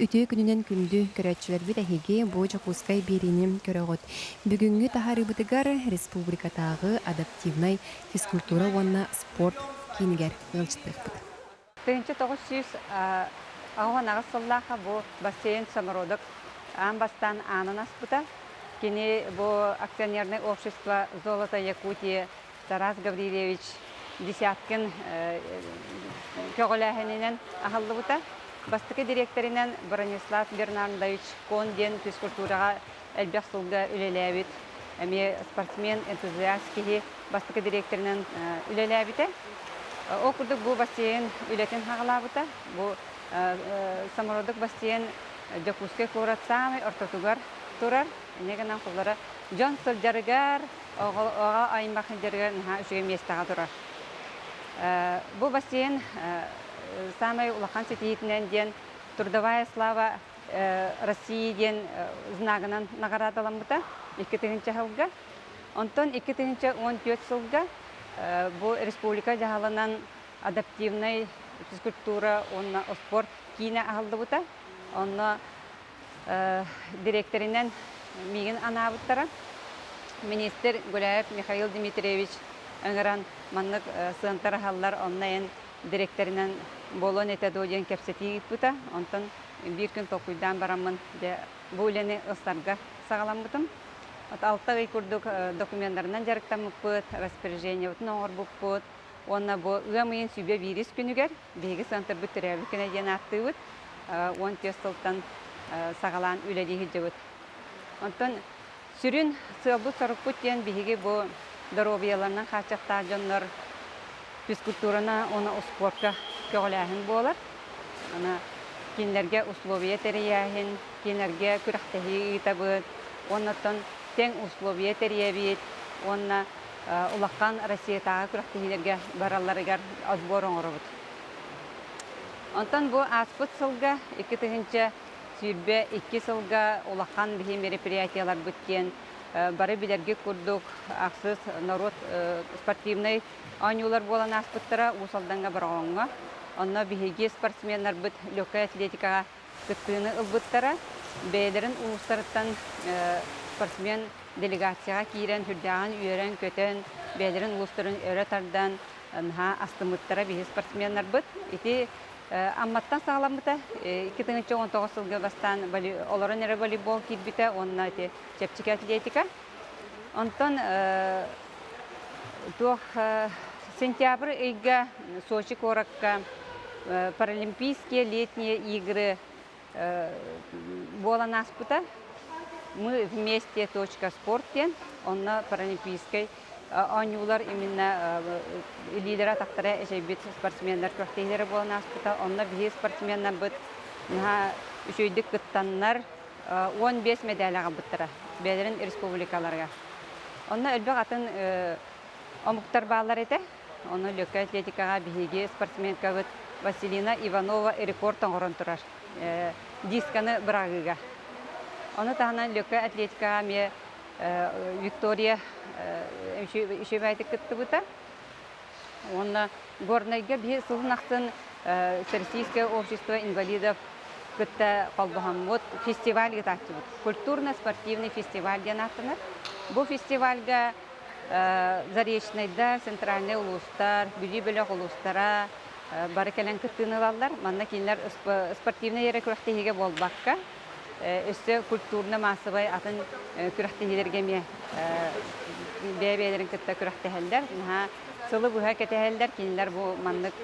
Үтөө күнүнен күндү көрөтчүлөрбүт эһиги бу жокускай бериним көрөгөт. Бүгүнгү тахарыбытыгар республикатагы адаптивнай физкультура уонна спорт кинигер ылчытыппыт. Тыгынчы тоғыз сүйіс ағуан ағыз сыллаға бұ бассейн самородок ан бастан анын аспыта. Кені бұ акционерный общество Золото Якутия Тарас Гаврилевич десяткин көгіләхінінен ағылды бұта. Бастықы директоринен Бронислав Бернардович Конден физкультураға әлбәқ сылға үлеләбіт. Әме спортсмен, энтузиаст кеге бастықы директоринен үлеләбіті. О курдук бу бассейн үлетин хагалабыта. Бу самородок бассейн Жакуске курат самый ортотугар турар. Негенен куллары Джон Сылжарыгар ога айымбахын жарыгар наха үшіге местаға турар. Бу бассейн самый улахан сетиетінен ден трудовая слава России ден знагынан наградаланбыта 2000 жылга. Онтон 2014 жылга бу республика жаһалынан адаптивный физкультура, онна спорт кийне аһылдыбыта. Онна директоринен мигин анабыттара. Министр Гуляев Михаил Дмитриевич ыңыран маннык сыантар халлар оннайын директоринен болон этедоден кепсети бута. Онтон бир күн токуйдан барамын де бу үлени ыстарга сагаламбытым. От алта гай курдук документтарынан жарыктамыппыт, распоряжение утун оңор буппыт. Онна бу ыамыйын сүйбе вирус күнүгер, беги центр бүттөрөбү күнө ден аттыбыт. Он тестылтан сагалан үледи хиджебыт. Онтон сүрүн сылбы сорукпут ден биһиги бу здоровьяларынан хачакта жоннор физкультурана оны спортка көгөләһин болар. Ана кинлерге условия терияһин, кинлерге күрәхтәһи итабыт. Оннотон тең условия теребит, онна улаккан Россиятага күрәхтәһиләргә баралларыгар отбор оңорбут. Онтан бу аспыт сылга 2000 сүйбе 2 сылга улаккан бихи мероприятиялар бүткен бары билерге курдук аксыз народ спортивный анюлар болан аспыттара усалданга бароңга. Онна бихиги спортсменнар бит легкая атлетикага кыттыны ылбыттара бәйлерин улустарыттан спортсмен делегацияға киирен хүрдәгән үйрен көтен бәйлерин улустарын өрә тардан ха астымыттара бихи спортсменнар бит. Ити амматтан сагаламыта 2019 жылга бастан олорон эре волейбол кирбите онна ити чепчик атлетика. Онтон туох сентябрь ыйга Сочи коракка паралимпийские летние игры болан аспыта. Мы вместе точка спортен, он на паралимпийской Анюлар именно лидера тактара эшебит спортсмендар көктейлері болан аспыта, онна бие спортсменнар бит наха үшөйдік кыттаннар 15 медаляға бұттыра, бәлерін республикаларға. Онна өлбек атын омуктар балар еті, оны лөкке атлетикаға биеге спортсменка бит Василина Иванова рекорд оңырын тұрар. Дисканы бірағыға. Оны тағынан лөкке атлетикаға ме Виктория үшебәйті күтті бұта. Оны горнайга бе сылын ақтын Всероссийское общество инвалидов күтті қалбыған вот фестиваль гетачы бұд. Культурно-спортивный фестиваль ден аттыныр. Бұл фестивальга Заречнайда центральный улустар, бүлі-бүлі улустара, бары кәлен кыттыны Манна кинлер спортивный ере күрәхтеһиге болбакка. Өсө культурны массовый атын күрәхтеһилерге ме бәбәләрен кытта күрәхтеһелләр. Ха сылы буһа кетәһелләр кинлер бу маннык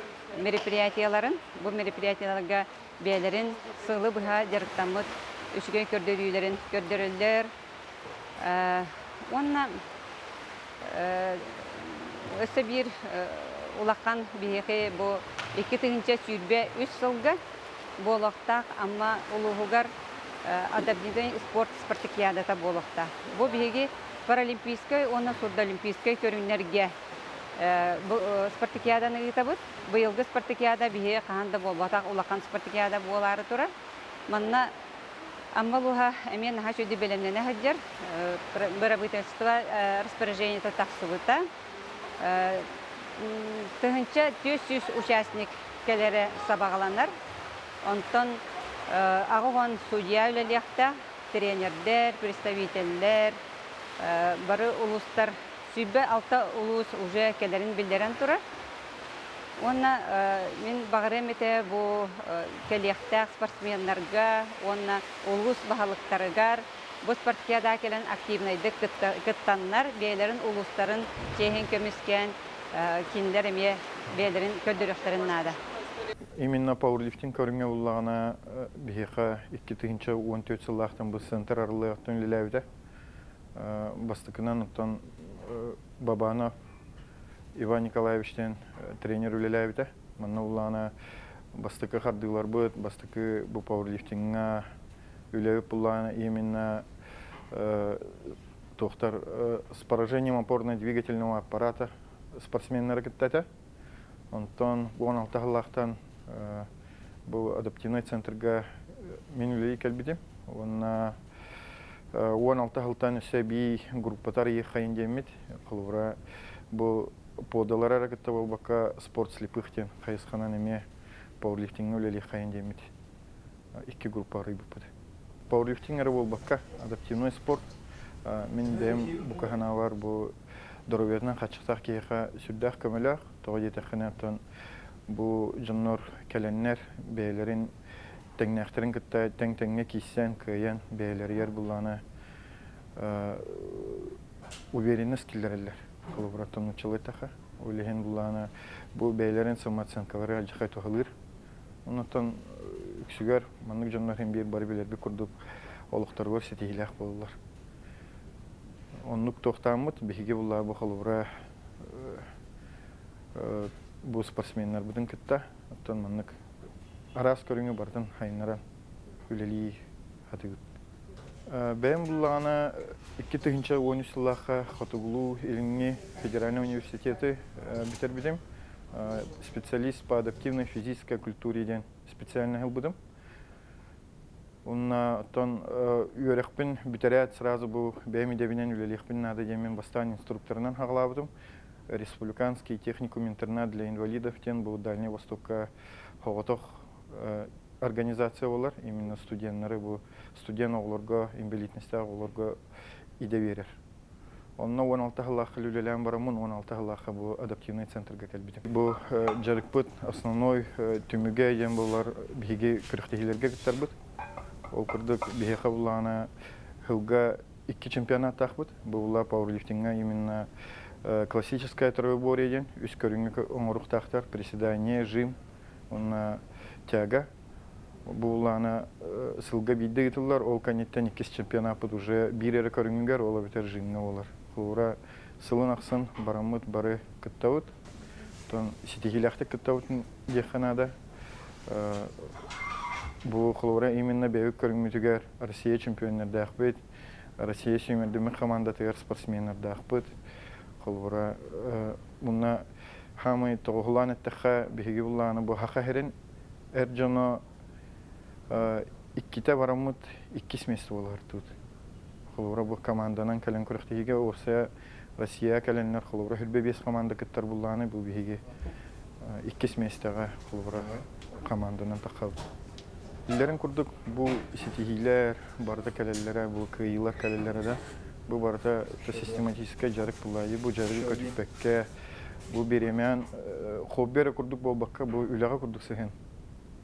мероприятияларын, бу мероприятияларга бәләрен сылы буһа жарыктамыт үшгә көрдөрүләрен көрдөрөлләр. Онна өсө бир улаккан биһеке бу 2000 сүйбе 3 сылга болохтак, амма улугугар адаптивный спорт спартакиадата болохта. Бу биһеге паралимпийской, оны сурдолимпийской көрүннәргә спартакиаданы итабыт. Быйылгы спартакиада биһе каханда болбатак улаккан спартакиада болары тура. Манна Аммалуха эмен хач өді белемнене хаджар, правительство распоряжение тақсыбыта. Тыгынча 400 участник келері сабағаланар. Онтон Ағуан судья үлеліяқта, тренердер, представительдер, э, бары улустар, сүйбе алта улус уже келерин билдерен тура. Онна э, мен бағырым ете бұ келияқтақ спортсменларға, онна улус бағалықтарығар, бұ спортияда келен активнайды кыттаннар, бейлерін улустарын чейхен көміскен киндер еме бейлерін көддіріқтерін нада. Именно пауэрлифтинг көріңе ұллағына бейіға 2014 сыллақтан бұл центр арылығықтың ліләуді. Бастықынан ұттан Бабанов Иван Николаевичтен тренер үлеләуді. Манна ұллағына бастықы қардығылар бұд, бастықы бұл пауэрлифтингға үләуіп ұллағына именно тоқтар с поражением опорно-двигательного аппарата спортсменлер кіттәті. Онтон 16 хыллақтан бұл адаптивный центрға мен үлей кәлбедем. Онна 16 хылтан өсе бей группатар ей қайын демет. Қылыра бұл подалар әрекетті бұл бақа спорт слепыхтен қайысқанан еме пауэрлифтинг үлей қайын демет. Икі группа рыбы бұды. Пауэрлифтинг әрі бұл бақа адаптивный спорт. Мен дем бұқағана бар бұл дороветнан хачықтақ кейқа сүрдәқ көміләқ, тоғы жетіқінеттен бұл жыннор кәленнер бәйлерін тәңнәқтерін кітті тәң-тәңне кейсен көйен бәйлер бұланы уверенность келдерелер. Қолыбыраттан ұчылы тақы. Ойлеген бұланы бұл бәйлерін самооценкалары алжықай тоғылыр. Онықтан үксігер, манық жыннор хем бір бар білербі күрдіп олықтар бар сетейләқ болылар. Оннук тохтаммыт биһиги булла бу холура бу спортсменнер будын кытта. Оттон маннык арас бардын хайнара үлели хатыгыт. Бэм буллагана икки тыгынча он үч сыллаха хотугулу илинги федеральный университеты битербидим специалист по адаптивной физической культуре ден специально Унна тон үйөрекпин битерят сразу бу бэми дебинен үлелихпин нада демен бастан инструкторынан хаглабыдым. Республиканский техникум интернат для инвалидов тен бу Дальний Востокка хоготох организация болар. Именно студентлары бу студент оглорго, инвалидностьта оглорго иде берер. Онна 16 хыллахы үлелән барамын, 16 хыллахы бу адаптивный центрга кәлбидем. Бу жарыкпыт основной түмүгә ем булар биге кырыктыгыларга киттәрбит. Ол курдук бихеха булана хылга икки чемпионат тахбыт. Була пауэрлифтингга именно классическая троеборье ден. Үс көрүнгө оңорук тахтар, приседание, жим, онна тяга. Булана сылга бидде гитылар, ол канеттен иккис чемпионат бут уже бирере көрүнгөр, ол битер жимне болар. Хура сылын аксын барамыт бары кыттабыт. Тон ситихилахты кыттабытын деханада. Бу хлора именно бәйік көріңмітігер Россия чемпионер бет, Россия сүймердімі командатығар спортсменер бет. Хлора мұна хамы тоғылан әттіға бейгі бұлланы бұ хақа херін әр жона икките барамыт иккис месті болар тут. Хлора бұ команданан кәлін көріқтігіге осы Россия кәлінлер хлора хүрбе бес команда кіттар бұлланы бұл бейгі иккис местіға хлора команданан тақалды. Иллерин курдук бу сетихилер, барда кәлелләре, бу кыйлар кәлелләре да, бу барда систематическая жарык булайы, бу жарык көтүппекке, бу беремен хоббере курдук болбакка, бу үләгә курдук сehen.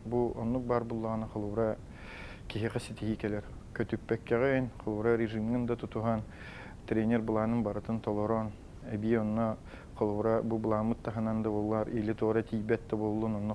Бу оннук бар булланы хылура кихега сетихи келер. Көтүппеккеге хылура режимнин да тутуган тренер буланын баратын толорон, эби онна хылура бу буламыт тахананда буллар, или тора тибетте боллун, онна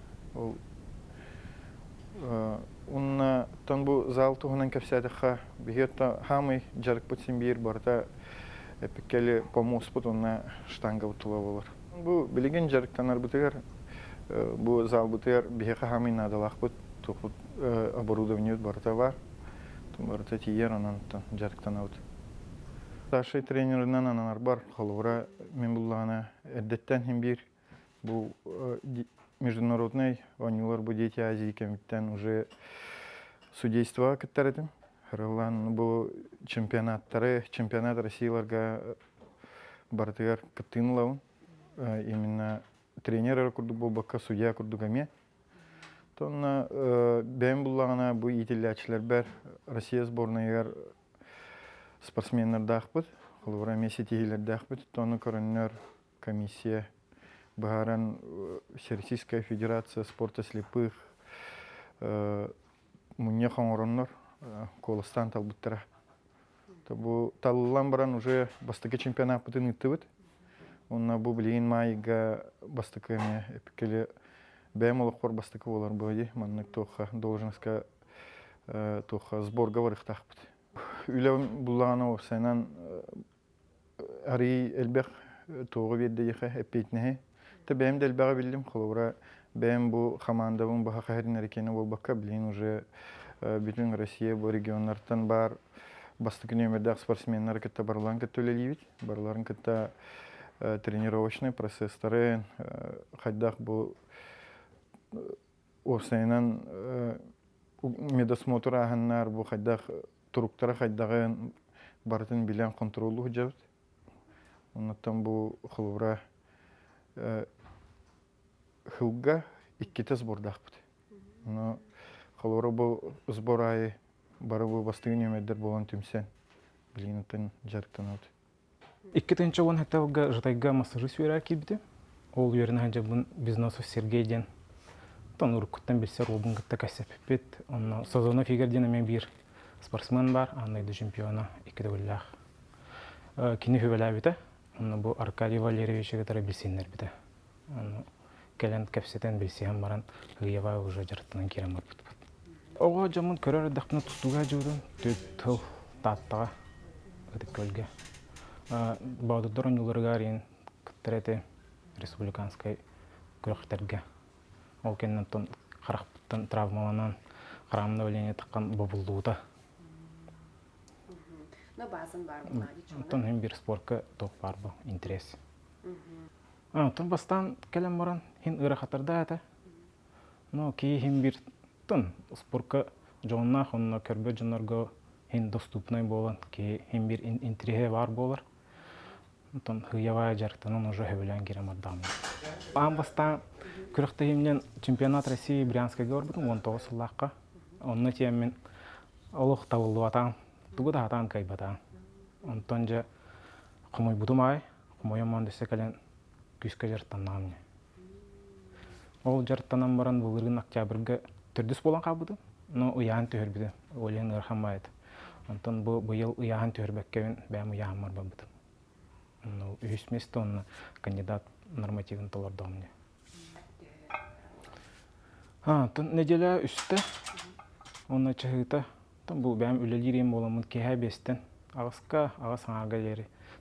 ол унна тон бу зал туһунан кепсәдәхә бигетта хамый жарык бутсин бир барда эпиккели помоспут унна штанга утула булыр бу билеген жарыктанар бутыгар бу зал бутыгар бигеха хамый надалах бут тухут оборудование барта бар. Тун барта тиер анан жарыктан аут. Старший тренерынан анар бар. Холура мен буллана эддеттен хим бир бу международный онюлар бу дети Азии комитеттен уже судейство кеттаретим. Хырлан бу чемпионаттары, чемпионат Россияларга бартыгар кыттыынлауын. Именно тренер курду бу бакка судья курду гаме. Тонна бәйм буллагана бу ителлячылар бәр Россия сборныйгар спортсменнар дахпыт. Холура меси тигилер дахпыт. Тоны көріннер комиссия Бахаран Всероссийская федерация спорта слепых мунья хоңороннор колостан талбыттара. Бу таллан баран уже бастыки чемпионат бутын ыттыбыт. Онна бу билейин майга бастыкы эме эпикеле бәм олықпор бастыкы болар бөйди. Маннык тоха должностка тоха сборга барықтақпыт. Үлі бұллағаны осайнан ари элбек тоғы берді ехе эппейтнеhe. Та бәм дәл бәға білдім қолуыра бәм бу командабын баха қайрын әрекені бол білейін уже бүтін Россия бу регионлардан бар бастык нөмірдәк спортсменнар кітті барларын кітті өлелейбіт. Барларын кітті тренировочный процесстары хайдах бу осайнан медосмотр аханнар бу хайдах туруктара хайдагы бартын билен контролу худжабыт. Оннаттан бу хылура хылга икките сбордахпыт. Но хылура бу сбор айы бары бу бастыгы немеддер болан түмсен. Билинатын жарыктан аут. Икки тынча он хатталга жытайга массажы сүйрә килбите. Ол ханжа бун бизнесов Сергей ден. Тон уркуттан билсер олбун гытта касеп бит. Онно сезона фигерден мен бир спортсмен бар, андайды чемпиона икки дәүллах. Кини хөбәлә бите. Онно бу Аркадий Валерьевич гытара билсеннәр бите. Келен кәпсетен билсем баран гыява уже жартынан кирем бар бит. Ого жамын көрөр дакны тутуга төт тыл таттага ыдык көлгө. Баудыдыр оңуларга рин кыттерете республиканской күрөктерге. Ол кеннен тон травмаланан карамында өлеңе таккан бобулдуута. Но базын бар буна Тон bir спортка ток бар интерес. А, тон бастан келем баран хин ыра хатарда ата. Но ки хим бир тон спортка жонна хонна көрбө жонорго хин доступный болан ки хим бир интересе бар болар. Тон хыява жарктанын уже хөбөлөн кирем адам. Ам бастан күрөктө химнен чемпионат России Брянска көрбүтүм 19 сыллакка. Онны темен олух табылды атан. Тугу да атан кайбатан. Онтон же кумой бутумай, кумой ман десе кален күскө жарттаннан. Ол жарттанан баран булыргын октябрга төрдүс болан кабыды. Но быйыл уян төрбекке бәм уян бар бабыды. Ну, он кандидат нормативен толордо мне. А, үстө. Онна чыгыта. Тон бу бәм үлелирем боламын кеһә бестен.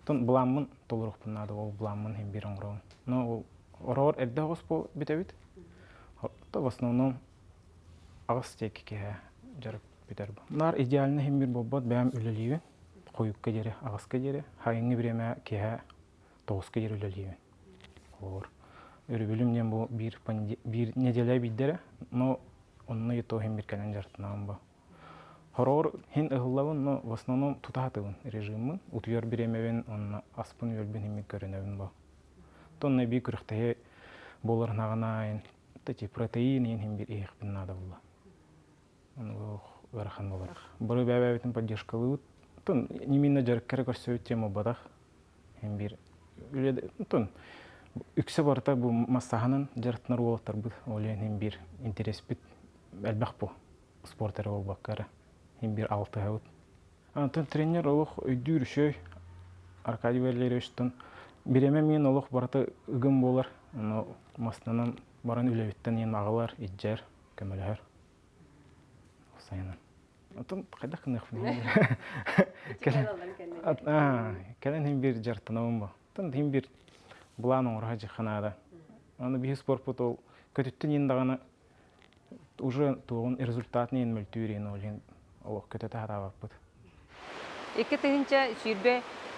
Тон буламын толурук бунады ол оңроо. Но ол эрдэ гос бо битебит. То в основном агыс тек кеһә жарып битер бу. Нар идеальный хем бир бобот бәм үлелибен. Коюкка жери, агыска жери. Хайыңы биреме кеһә тоғызга жери үлелибен. Ор. Өрүбүлүмден бу бир бир неделя биддере, но онны ето хем бир кален жартынан бу. Хорор хин ыгыллабын, но в основном тутатыбын режимын. Утуяр биремебен, онна аспын өлбен хем көрінебін бу. Тонны би күріқтәе болар нағанайын, тәте протеин ен хем бир эйх бин нада була. Оны бу варахан болар. Бұры бәбәбетін поддержкалы ут. Тон неминна жарккара көрсөйт тема бадах. Хем бир тон үксе барта бу массаханын жартынар болаттар бу олен хем бир интерес бит әлбәк бу спортер ол баккара хем бир алты хавут антон тренер олох өйдүр шөй Аркадий Валерьевич биреме мен олох барта ыгым болар. Но мастанан баран үлебиттен ен агалар иджер көмөлөр сайынан. Антон кайда кынак Келен хем бир жартынабын бу. Тон хем бир булан оңра жиханада. Аны би спорт путол көтүттүн ендаганы уже туон результат нен мөлтүүрен олин олох көтө тахарабаппыт Икки тыгынча сүйрбе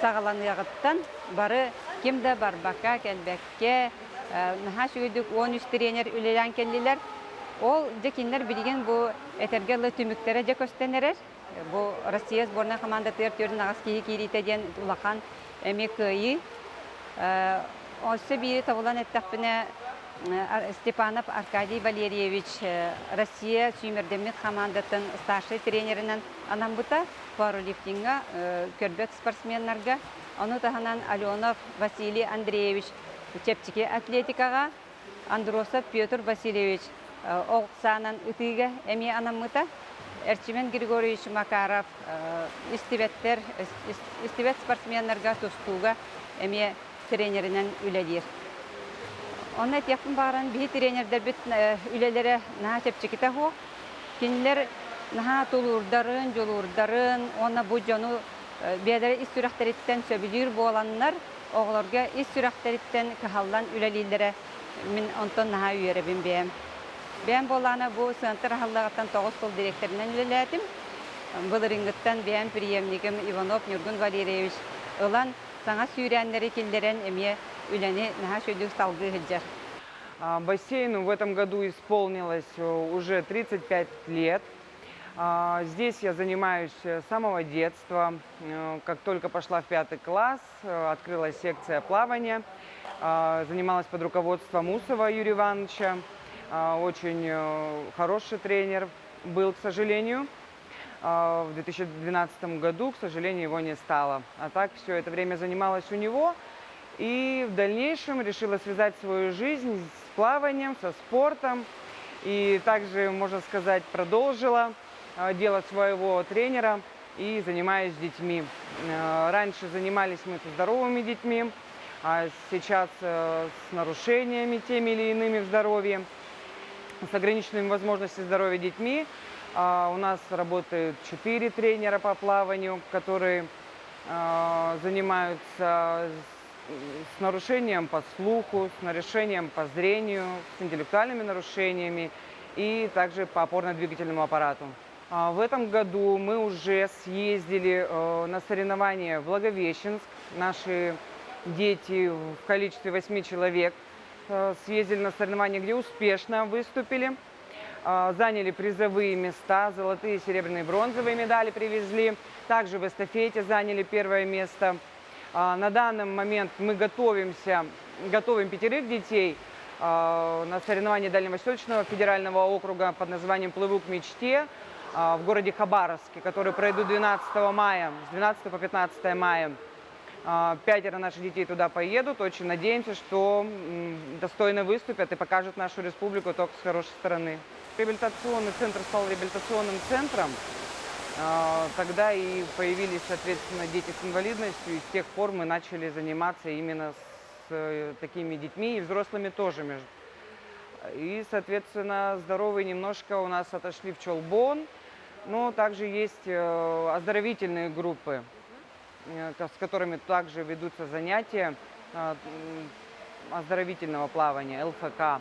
сагаланыягыттан бары кимде барбакка келбекке наха шүгүдүк 13 тренер үлелен келдилер. Ол декинлер билген бу этергелы түмүктере же көстенерер. Бу Россия сборная команда тер төрден агыс кии киритеден улахан эмекыйы. Осы бири табылан эттақпіне Степанов Аркадий Валерьевич Россия сүймердемет командатын старший тренерінен анамбыта пауэрлифтинга көрбет спортсменнарға. Оны таханан Аленов Василий Андреевич чептики атлетикаға, Андросов Петр Васильевич Оқсанан ытыга эми анамыта. Эрчимен Григорьевич Макаров истебеттер, истебет спортсменнарға тустуга эми тренеринен үлелер. Онна тяпын баран бихи тренердер бит үлелере наha чепчиките хо. Кинлер наha тулурдарын, жолурдарын, онна бу жону бедер ис сүрәхтериттен сөбүлүр боланнар, оғларга ис сүрәхтериттен кахаллан үлелилере мин онтон наha үйеребин бем. Бем боланы бу центр халлагаттан 9 сыл директорынан үлелетим. Бұл бем приемниким Иванов Нюргун Валерьевич. Ылан саңа сүйрәннәре килдерен эме үләне наһа шөйдүк салгы хиджар. Бассейну в этом году исполнилось э, уже 35 лет. А, Здесь я занимаюсь с самого детства. Э, Как только пошла в пятый класс, э, открылась секция плавания. А, Занималась под руководством Усова Юрия Ивановича. А, Очень э, хороший тренер был, к сожалению. В 2012 году, к сожалению, его не стало. А так все это время занималась у него. И в дальнейшем решила связать свою жизнь с плаванием, со спортом. И также, можно сказать, продолжила э, дело своего тренера и занимаюсь с детьми. Э, Раньше занимались мы со здоровыми детьми, а сейчас э, с нарушениями теми или иными в здоровье, с ограниченными возможностями здоровья детьми. А, У нас работают четыре тренера по плаванию, которые э, занимаются с нарушением по слуху, с нарушением по зрению, с интеллектуальными нарушениями и также по опорно-двигательному аппарату. А, В этом году мы уже съездили э, на соревнования в Благовещенск. Наши дети в количестве восьми человек э, съездили на соревнования, где успешно выступили. А, Заняли призовые места, золотые, серебряные, бронзовые медали привезли. Также в эстафете заняли первое место. А, На данный момент мы готовимся, готовим пятерых детей на соревнования Дальневосточного федерального округа под названием «Плыву к мечте» в городе Хабаровске, которые пройдут 12 мая, с 12 по 15 мая. А, Пятеро наших детей туда поедут. Очень надеемся, что достойно выступят и покажут нашу республику только с хорошей стороны. Реабилитационный центр стал реабилитационным центром. А, Тогда и появились, соответственно, дети с инвалидностью, и с тех пор мы начали заниматься именно с э, такими детьми и взрослыми тоже. между- И, соответственно, здоровые немножко у нас отошли в Чолбон, но также есть э, оздоровительные группы, э, с которыми также ведутся занятия э, оздоровительного плавания, ЛФК.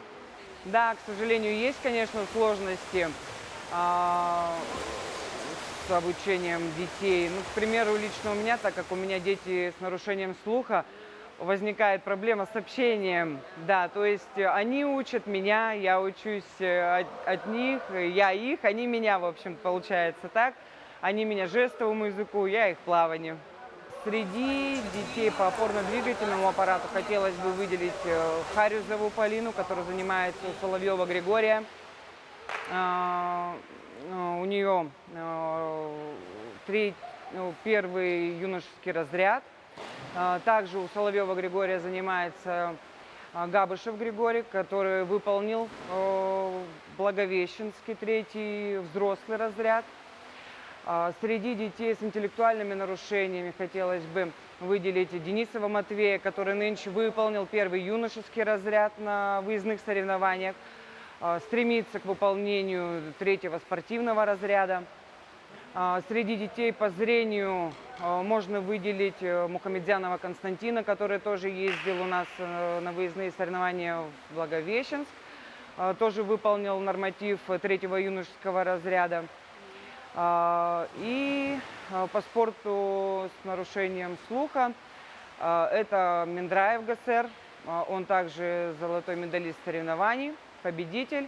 Да, к сожалению, есть, конечно, сложности. а, с обучением детей. Ну, к примеру, лично у меня, так как у меня дети с нарушением слуха, возникает проблема с общением. Да, то есть э, они учат меня, я учусь э, от, от них, э, я их, они меня, в общем, получается так. Они меня жестовому языку, я их плаванию. Среди детей по опорно-двигательному аппарату хотелось бы выделить Харюзову Полину, которая занимается у Соловьева Григория. А, У нее треть- ну, первый юношеский разряд. А, Также у Соловьева Григория занимается а, Габышев Григорий, который выполнил Благовещенский третий взрослый разряд. А, Среди детей с интеллектуальными нарушениями хотелось бы выделить Денисова Матвея, который нынче выполнил первый юношеский разряд на выездных соревнованиях, стремится к выполнению третьего спортивного разряда. А, Среди детей по зрению а, можно выделить э, Мухамедзянова Константина, который тоже ездил у нас э, на выездные соревнования в Благовещенск. А, Тоже выполнил норматив третьего юношеского разряда. И по спорту с нарушением слуха это Миндраев ГСР. Он также золотой медалист соревнований, победитель.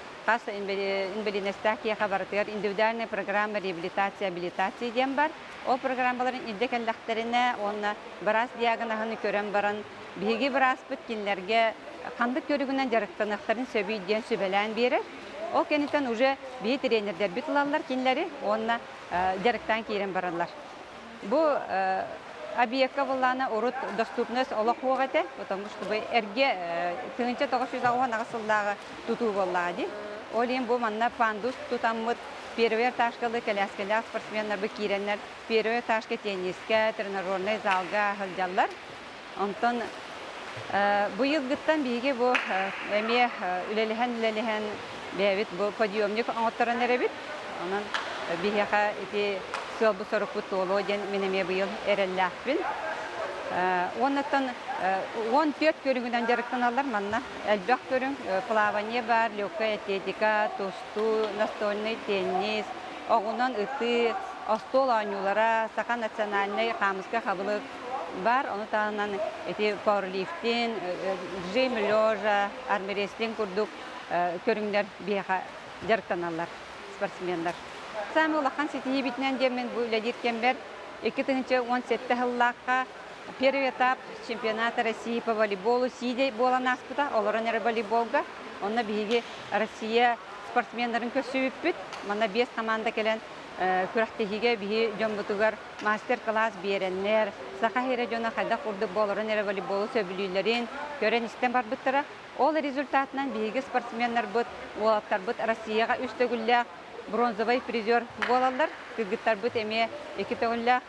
Қас инвалидностях кеха бартыгар индивидуальная программа реабилитация, абилитация дем бар. Ол программаларын инде келлахтерине, онна барас диагнозын көрен баран, биги барас бит кинлерге кандык көрүгүнөн жарыктанактарын сөбүй ден сөбелән берер. Ол кенитен уже бии тренерлер бит улалар кинлери, онна жарыктан кийрен баралар. Бу объектка булланы урут доступность олох потому что бу эрге тыгынча 960 агысылдагы тутуу боллагы. Олин бу пандус тутаммыт первый этажкалы коляскалар спортсменнер бу киреннер первый этажка тенниске, тренажерный залга хылжаллар. Онтон бу йылгыттан биге бу эме үлелеген үлелеген бәбит бу подъемник эребит. Ити сыл бу сорок бу толо ден менеме быйыл эрелләхпин. Оннаттан 14 көрүнгүнөн жарыктаналар манна элбек көрүң плавание бар, легкая атлетика, тосту, настольный теннис, огунан ыты, остол анюлара, сака национальный хамыска хабылык бар, оны тағынан эти пауэрлифтин, жим лежа, армрестлинг курдук көрүңдер бияха жарыктаналар спортсмендар. Сами улахан сетии битнен демен ледиркен бер 2017 жыллакка Первый этап чемпионата России по волейболу сиде бола наспыта, оларын әрі волейболга. Онна биге Россия спортсмендерін көсөйіппіт. Мана бес команда келен күрақтегіге биге жомбутугар мастер-класс береннер. Сақа хере жона қайда құрды боларын әрі волейболу сөбілейлерін көрен істен бар бұттыра. Ол результатынан биге спортсмендер бұт, олаттар бұт Россияға үстігілі бронзовый призер болалар. Кыргыттар бут эме эки төгүнләк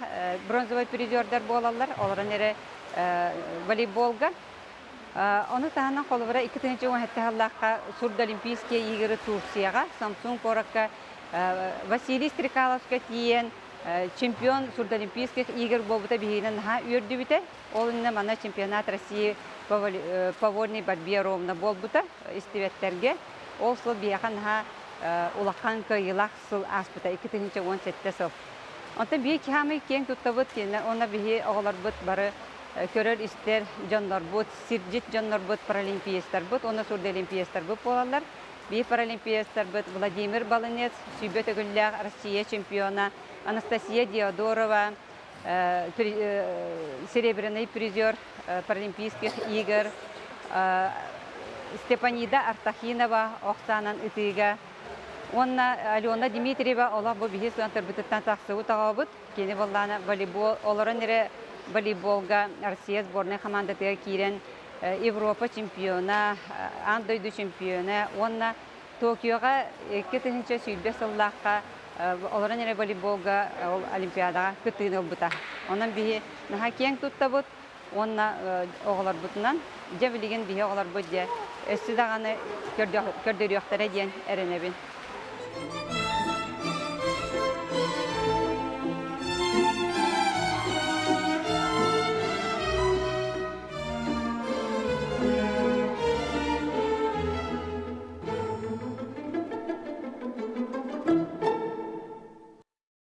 бронзовый призердар болалар. Оларын эре волейболга. Оны таханан колубара 2017 халлакка Сурд Олимпийские игры Турцияга, Самсун Коракка, Василий Стрекаловска тиен чемпион Сурд Олимпийских игр болбута бихинен ха үрдү бите. Ол мана чемпионат России по вольной борьбе ровно болбута истебеттерге. Ол сол бияхан ха улахан кыйылак сыл аспыта 2017 сыл. Онта бие кихамы кен туттабыт она бие оғылар бұт бары көрер истер жонлар бұт, сирджит жонлар бұт, паралимпиестар бұт, оны сурды олимпиестар бұт болалар. Бие паралимпиестар бұт Владимир Балынец, сүйбет өгілләг Россия чемпиона, Анастасия Диодорова, серебряный призер паралимпийских игр, Степанида Артахинова, Оксанан Итыга, Онна Алена Дмитриева ола бу бихи суантар бутыттан тақсыгы тағабыт. Кені болланы волейбол, оларын ере волейболга Россия сборная командатыга кирен Европа чемпиона, Андойду чемпиона. Онна Токиоға 2000 сүйбе сыллаққа оларын ере волейболга олимпиадаға күттігін олбыта. Онан бихи наха кен туттабыт, онна оғылар бұтынан, жабілеген бихи оғылар бұт де. Өссі дағаны көрдөріяқтары ден әрінебін.